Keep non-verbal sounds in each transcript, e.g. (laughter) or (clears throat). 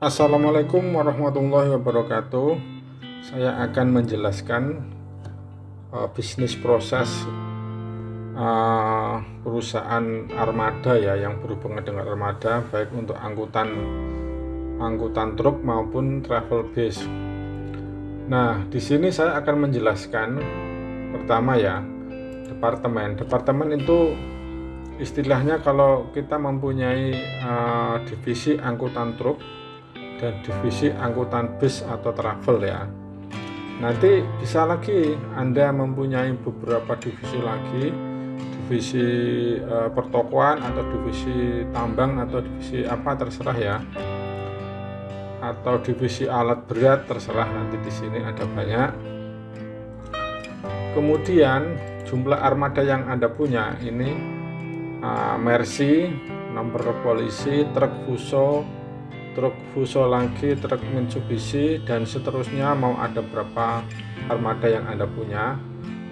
Assalamualaikum warahmatullahi wabarakatuh. Saya akan menjelaskan uh, bisnis proses uh, perusahaan armada ya yang berhubungan dengan armada baik untuk angkutan angkutan truk maupun travel bus nah di sini saya akan menjelaskan pertama ya departemen. Departemen itu istilahnya kalau kita mempunyai uh, divisi angkutan truk dan divisi angkutan bus atau travel ya. Nanti bisa lagi Anda mempunyai beberapa divisi lagi divisi e, pertokoan atau divisi tambang atau divisi apa terserah ya. Atau divisi alat berat terserah nanti di sini ada banyak. Kemudian jumlah armada yang Anda punya ini uh, Mercy nomor polisi truk Fuso truk Fuso lagi, truk Mitsubishi dan seterusnya. Mau ada berapa armada yang Anda punya?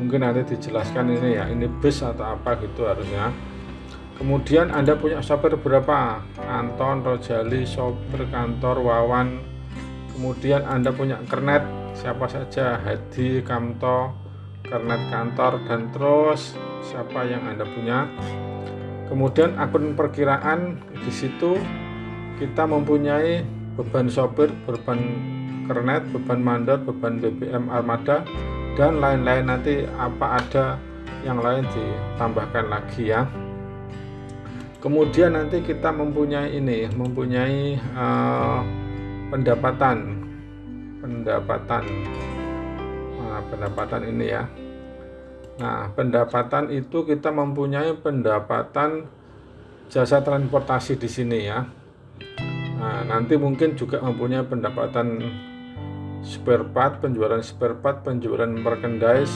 Mungkin nanti dijelaskan ini ya ini bus atau apa gitu harusnya. Kemudian Anda punya sopir berapa? Anton, Rojali, sopir kantor, Wawan. Kemudian Anda punya kernet siapa saja? Hadi, Kamto kernet kantor dan terus siapa yang Anda punya? Kemudian akun perkiraan di situ kita mempunyai beban sopir, beban kernet, beban mandor, beban BBM armada dan lain-lain. Nanti apa ada yang lain ditambahkan lagi ya. Kemudian nanti kita mempunyai ini mempunyai uh, pendapatan. Pendapatan. Nah, pendapatan ini ya. Nah pendapatan itu kita mempunyai pendapatan jasa transportasi di sini ya nanti mungkin juga mempunyai pendapatan spare part, penjualan spare part, penjualan merchandise,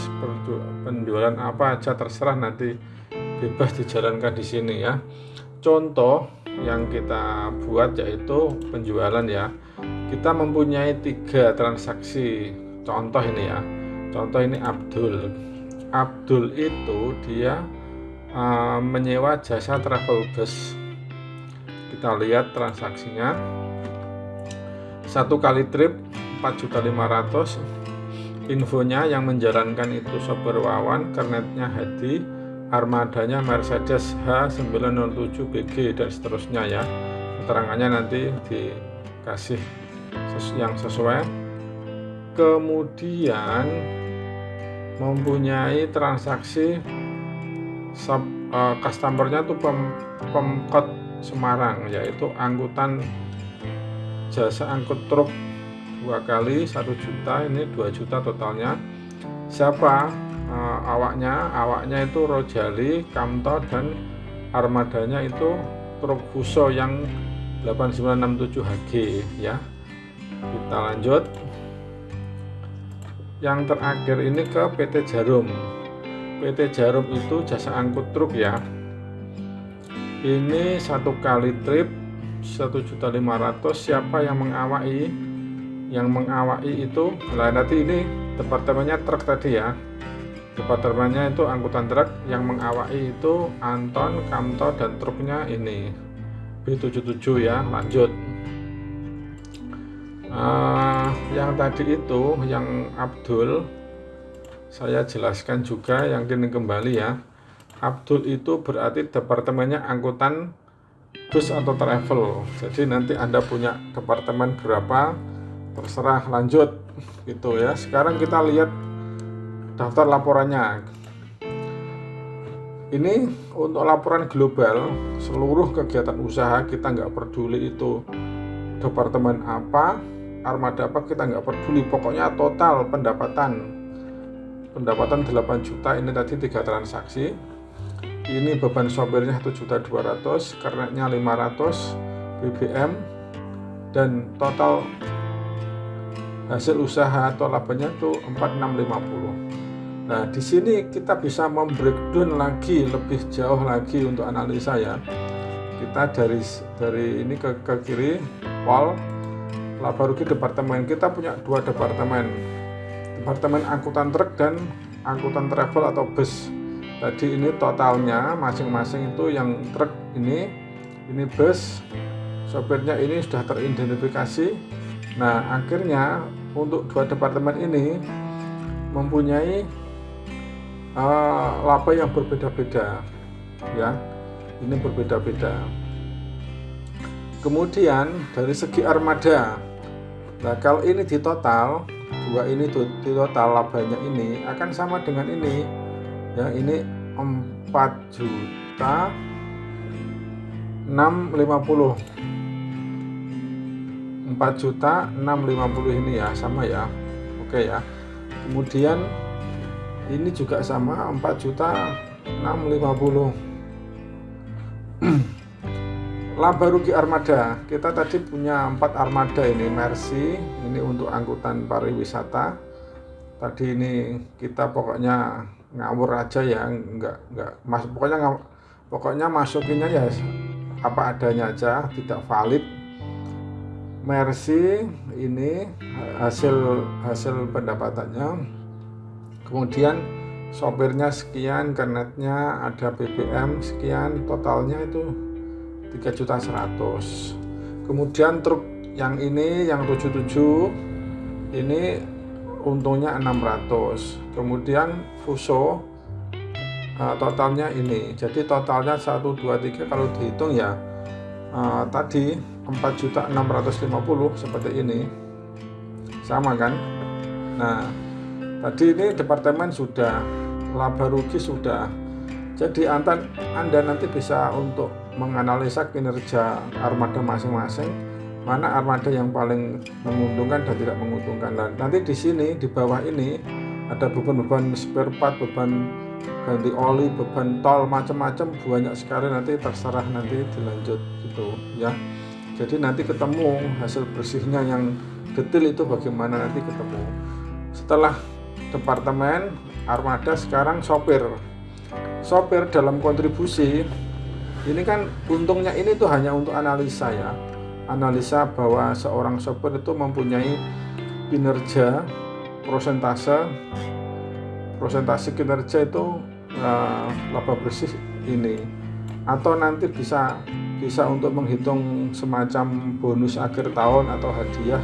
penjualan apa aja terserah nanti bebas dijalankan di sini ya. Contoh yang kita buat yaitu penjualan ya. Kita mempunyai tiga transaksi. Contoh ini ya. Contoh ini Abdul. Abdul itu dia uh, menyewa jasa travel bus kita lihat transaksinya satu kali trip 4.500 infonya yang menjalankan itu sopir Wawan kernetnya Hadi armadanya Mercedes H907BG dan seterusnya ya. Keterangannya nanti dikasih yang sesuai. Kemudian mempunyai transaksi sub, uh, customernya tuh pem, pemkot Semarang yaitu angkutan jasa angkut truk dua kali satu juta ini 2 juta totalnya. Siapa? E, awaknya. Awaknya itu Rojali Kamto dan armadanya itu truk Fuso yang 8967 HG ya. Kita lanjut. Yang terakhir ini ke PT Jarum. PT Jarum itu jasa angkut truk ya. Ini satu kali trip 1.500 siapa yang mengawai yang mengawai itu nah nanti ini departemennya truk tadi ya. Departemennya itu angkutan truk yang mengawai itu Anton, Kamto dan truknya ini B77 ya lanjut. Uh, yang tadi itu yang Abdul saya jelaskan juga yang kini kembali ya. Abdul itu berarti departemennya angkutan bus atau travel jadi nanti anda punya departemen berapa terserah lanjut gitu ya. Sekarang kita lihat daftar laporannya. Ini untuk laporan global seluruh kegiatan usaha kita nggak peduli itu departemen apa armada apa kita nggak peduli. Pokoknya total pendapatan. Pendapatan 8 juta ini tadi tiga transaksi ini beban sopirnya 1.200 kernetnya 500 BBM dan total hasil usaha atau labanya itu 4650 nah di sini kita bisa membreakdown lagi lebih jauh lagi untuk analisa ya. Kita dari dari ini ke, ke kiri wall. Laba rugi departemen. Kita punya dua departemen. Departemen angkutan truk dan angkutan travel atau bus tadi ini totalnya masing-masing itu yang truk ini ini bus sopirnya ini sudah teridentifikasi. Nah akhirnya untuk dua departemen ini mempunyai uh, laba yang berbeda-beda ya. Ini berbeda-beda. Kemudian dari segi armada nah kalau ini di total dua ini di total labanya ini akan sama dengan ini ya ini 4 juta 650 4 juta 650 ini ya sama ya. Oke ya. Kemudian ini juga sama 4 juta 650 (clears throat) laba rugi armada. Kita tadi punya empat armada ini Mercy ini untuk angkutan pariwisata. Tadi ini kita pokoknya ngawur aja ya enggak enggak mas pokoknya pokoknya masukinnya ya apa adanya aja tidak valid. Mercy ini hasil hasil pendapatannya. Kemudian sopirnya sekian kernetnya ada BBM sekian totalnya itu 3 juta 100 kemudian truk yang ini yang 77 ini untungnya 600 kemudian Fuso uh, totalnya ini. Jadi totalnya 1 2 3 kalau dihitung ya uh, tadi 4 juta 650 seperti ini. Sama kan? Nah tadi ini departemen sudah laba rugi sudah. Jadi anda, anda nanti bisa untuk menganalisa kinerja armada masing-masing mana armada yang paling menguntungkan dan tidak menguntungkan? Dan nanti di sini di bawah ini ada beban-beban spare part beban ganti oli beban tol macam-macam banyak sekali nanti terserah nanti dilanjut gitu ya. Jadi nanti ketemu hasil bersihnya yang detail itu bagaimana nanti ketemu. Setelah departemen armada sekarang sopir. Sopir dalam kontribusi ini kan untungnya ini tuh hanya untuk analisa ya analisa bahwa seorang sopir itu mempunyai kinerja prosentase. Prosentase kinerja itu uh, laba bersih ini. Atau nanti bisa bisa untuk menghitung semacam bonus akhir tahun atau hadiah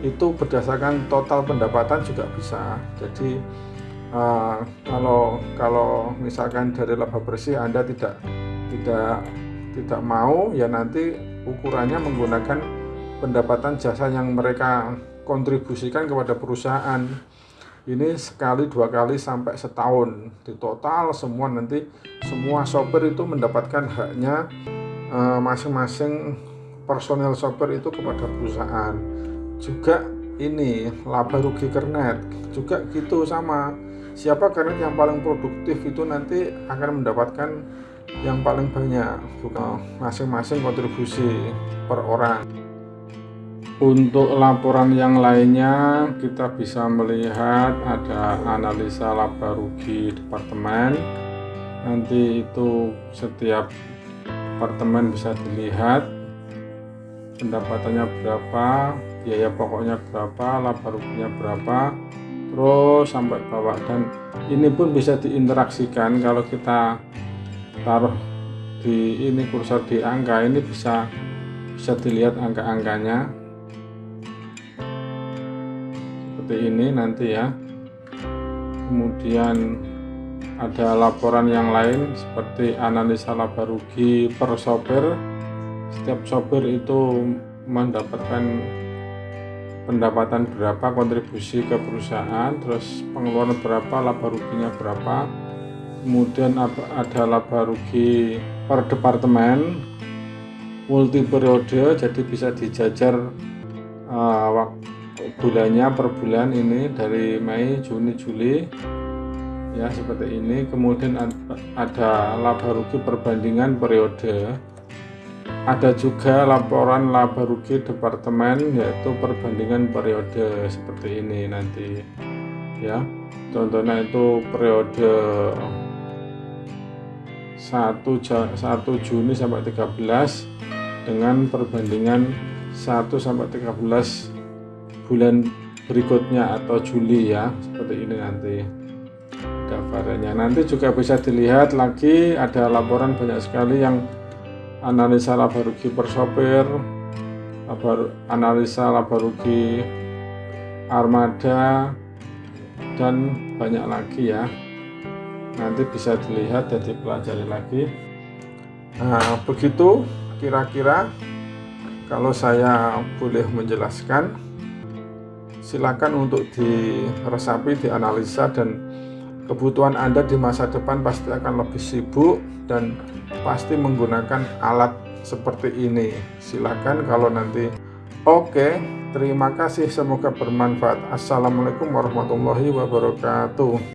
itu berdasarkan total pendapatan juga bisa. Jadi uh, kalau kalau misalkan dari laba bersih Anda tidak tidak tidak mau ya nanti ukurannya menggunakan pendapatan jasa yang mereka kontribusikan kepada perusahaan. Ini sekali dua kali sampai setahun. Di total semua nanti semua sopir itu mendapatkan haknya eh, masing-masing uh, personel sopir itu kepada perusahaan. Juga ini laba rugi kernet. Juga gitu sama. Siapa karena yang paling produktif itu nanti akan mendapatkan yang paling banyak bukan masing-masing kontribusi per orang. Untuk laporan yang lainnya kita bisa melihat ada analisa laba rugi departemen. Nanti itu setiap departemen bisa dilihat pendapatannya berapa biaya pokoknya berapa laba ruginya berapa terus sampai bawah. Dan ini pun bisa diinteraksikan kalau kita taruh di ini kursor di angka ini bisa bisa dilihat angka-angkanya. Seperti ini nanti ya. Kemudian ada laporan yang lain seperti analisa laba rugi per sopir. Setiap sopir itu mendapatkan pendapatan berapa kontribusi ke perusahaan terus pengeluaran berapa laba ruginya berapa kemudian ada laba rugi per departemen multi periode jadi bisa dijajar uh, bulannya per bulan ini dari Mei Juni Juli ya seperti ini. Kemudian ada laba rugi perbandingan periode. Ada juga laporan laba rugi departemen yaitu perbandingan periode seperti ini nanti ya. Contohnya itu periode 1, 1 Juni sampai 13 dengan perbandingan 1 sampai 13 bulan berikutnya atau Juli ya seperti ini nanti variannya nanti juga bisa dilihat lagi ada laporan banyak sekali yang analisa laba rugi per sopir laba, analisa laba rugi armada dan banyak lagi ya nanti bisa dilihat dan dipelajari lagi. Nah begitu kira-kira. Kalau saya boleh menjelaskan silakan untuk diresapi dianalisa dan kebutuhan Anda di masa depan pasti akan lebih sibuk dan pasti menggunakan alat seperti ini. Silakan kalau nanti. Oke terima kasih. Semoga bermanfaat. Assalamualaikum warahmatullahi wabarakatuh